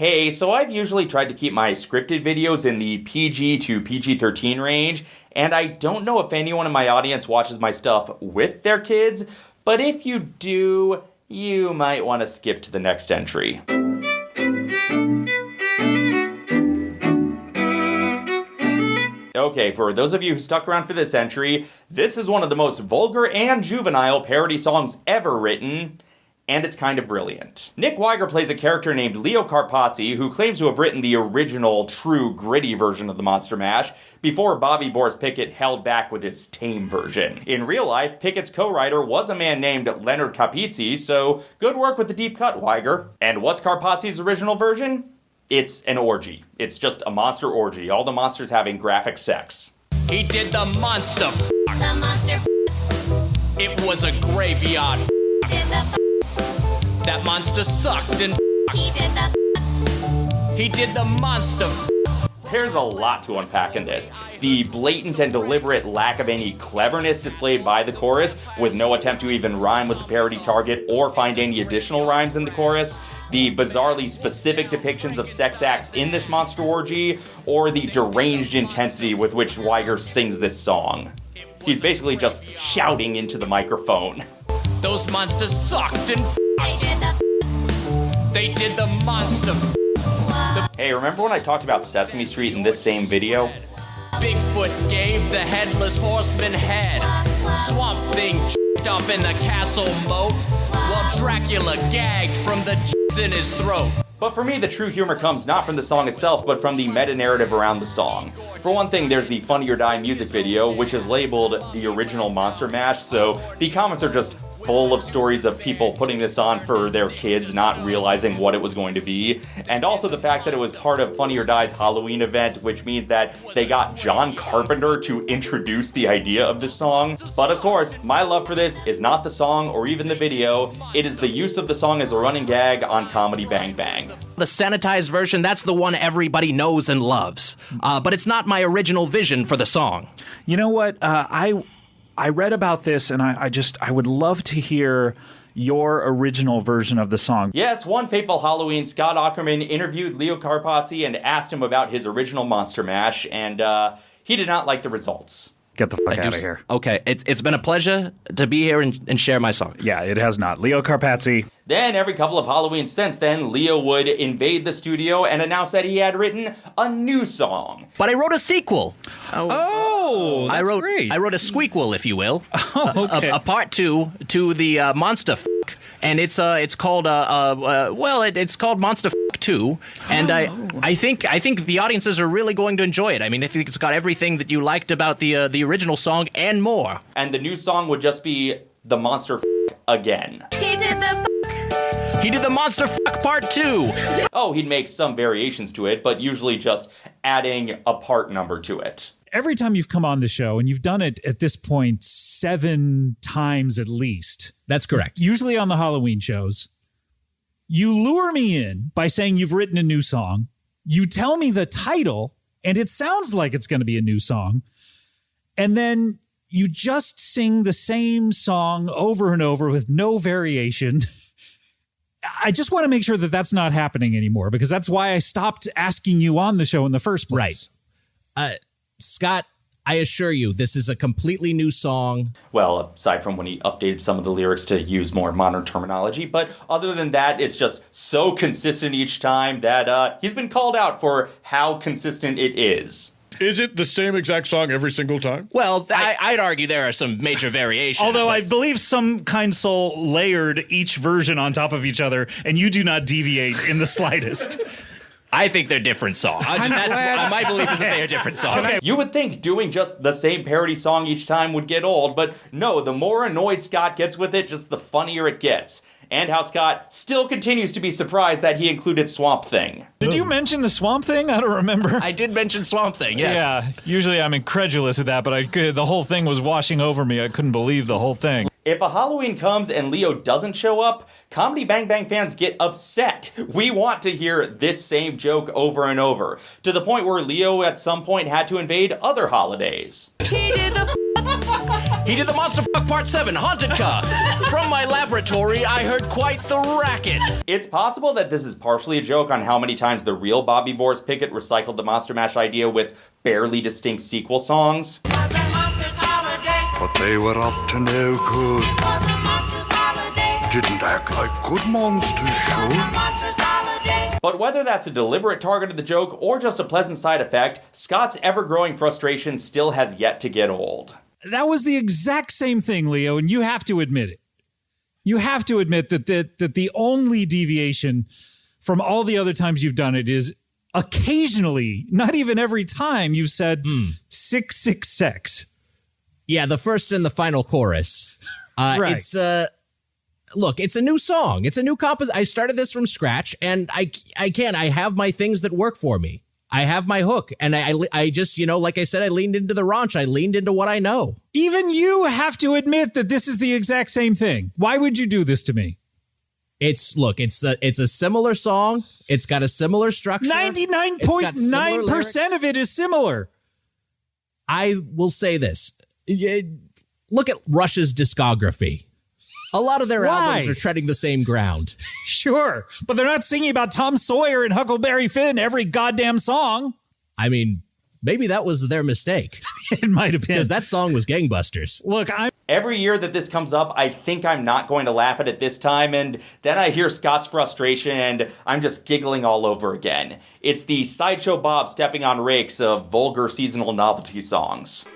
Hey, so I've usually tried to keep my scripted videos in the PG to PG 13 range, and I don't know if anyone in my audience watches my stuff with their kids, but if you do, you might want to skip to the next entry. Okay, for those of you who stuck around for this entry, this is one of the most vulgar and juvenile parody songs ever written and it's kind of brilliant. Nick Wiger plays a character named Leo Carpazzi who claims to have written the original, true, gritty version of the Monster Mash before Bobby Boris Pickett held back with his tame version. In real life, Pickett's co-writer was a man named Leonard Capizzi, so good work with the deep cut, Wiger. And what's Carpazzi's original version? It's an orgy. It's just a monster orgy, all the monsters having graphic sex. He did the monster. The monster It was a graveyard. did the That monster sucked and he did the he did the monster. There's a lot to unpack in this. The blatant and deliberate lack of any cleverness displayed by the chorus, with no attempt to even rhyme with the parody target or find any additional rhymes in the chorus, the bizarrely specific depictions of sex acts in this monster orgy, or the deranged intensity with which Wiger sings this song. He's basically just shouting into the microphone. Those monsters sucked and they did the they did the monster. Hey, remember when I talked about Sesame Street in this same video? Bigfoot gave the headless horseman head. Swamp Thing up in the castle moat while Dracula gagged from the in his throat. But for me, the true humor comes not from the song itself, but from the meta narrative around the song. For one thing, there's the Funny or Die music video, which is labeled the original Monster Mash, so the comments are just full of stories of people putting this on for their kids, not realizing what it was going to be. And also the fact that it was part of Funny or Die's Halloween event, which means that they got John Carpenter to introduce the idea of the song. But of course, my love for this is not the song or even the video, it is the use of the song as a running gag on Comedy Bang Bang. The sanitized version, that's the one everybody knows and loves. Uh, but it's not my original vision for the song. You know what? Uh, I I read about this, and I, I just I would love to hear your original version of the song. Yes, one fateful Halloween, Scott Aukerman interviewed Leo Carpazzi and asked him about his original Monster Mash, and uh, he did not like the results. Get the fuck I out of just- here. Okay, it's, it's been a pleasure to be here and, and share my song. Yeah, it has not. Leo Carpazzi. Then, every couple of Halloween since then, Leo would invade the studio and announce that he had written a new song. But I wrote a sequel. Oh, I wrote I wrote a squeakquel, if you will. Oh, okay. a, a part two to the uh, monster f- and it's uh it's called uh, uh, uh well it, it's called monster f- 2 and i i think i think the audiences are really going to enjoy it. I mean i think it's got everything that you liked about the uh, the original song and more. And the new song would just be the Monster F- again. he did the he did the monster f- part 2 Oh, he'd make some variations to it, but usually just adding a part number to it. Every time you've come on the show, and you've done it at this point seven times at least, That's correct. usually on the Halloween shows, you lure me in by saying you've written a new song. You tell me the title, and it sounds like it's going to be a new song. And then you just sing the same song over and over with no variation. I just want to make sure that that's not happening anymore because that's why I stopped asking you on the show in the first place. Uh, Scott, I assure you, this is a completely new song. Well, aside from when he updated some of the lyrics to use more modern terminology, but other than that, it's just so consistent each time that uh, he's been called out for how consistent it is. Is it the same exact song every single time? well I, i'd argue there are some major variations Although I believe some kind soul layered each version on top of each other, and you do not deviate in the slightest. i think they're different songs I just, that's, uh, my belief is that they are different songs You would think doing just the same parody song each time would get old, but no, the more annoyed Scott gets with it, just the funnier it gets. And how Scott still continues to be surprised that he included Swamp Thing. Did you mention the swamp thing? I don't remember. i did mention swamp thing yes Yeah, usually I'm incredulous at that, but I could, the whole thing was washing over me. I couldn't believe the whole thing. If a Halloween comes and Leo doesn't show up, Comedy Bang Bang fans get upset. We want to hear this same joke over and over, to the point where Leo at some point had to invade other holidays. he did the He did the Monster Fuck Part 7, Haunted Car. From my laboratory, I heard quite the racket. It's possible that this is partially a joke on how many times the real Bobby Boris Pickett recycled the Monster Mash idea with barely distinct sequel songs. Was a monster's holiday. But they were up to no good. Monster's holiday. Didn't act like good monsters should. But whether that's a deliberate target of the joke or just a pleasant side effect, Scott's ever growing frustration still has yet to get old. That was the exact same thing, Leo, and you have to admit it. You have to admit that that, that the only deviation from all the other times you've done it is occasionally, not even every time, you've said six six sex. Yeah, the first and the final chorus. Uh, Right. It's uh, look, it's a new song. It's a new compos. I started this from scratch, and I I can I have my things that work for me. I have my hook, and I, I I just you know like I said, I leaned into the raunch. I leaned into what I know. Even you have to admit that this is the exact same thing. Why would you do this to me? It's look, it's the it's a similar song. It's got a similar structure. Ninety nine point nine percent of it is similar. I will say this. Look at Rush's discography. A lot of their Why? albums are treading the same ground. Sure, but they're not singing about Tom Sawyer and Huckleberry Finn every goddamn song. I mean, maybe that was their mistake It might have been. because that song was gangbusters. Look, I'm Every year that this comes up, I think I'm not going to laugh at it this time, and then I hear Scott's frustration and I'm just giggling all over again. It's the Sideshow Bob stepping on rakes of vulgar seasonal novelty songs.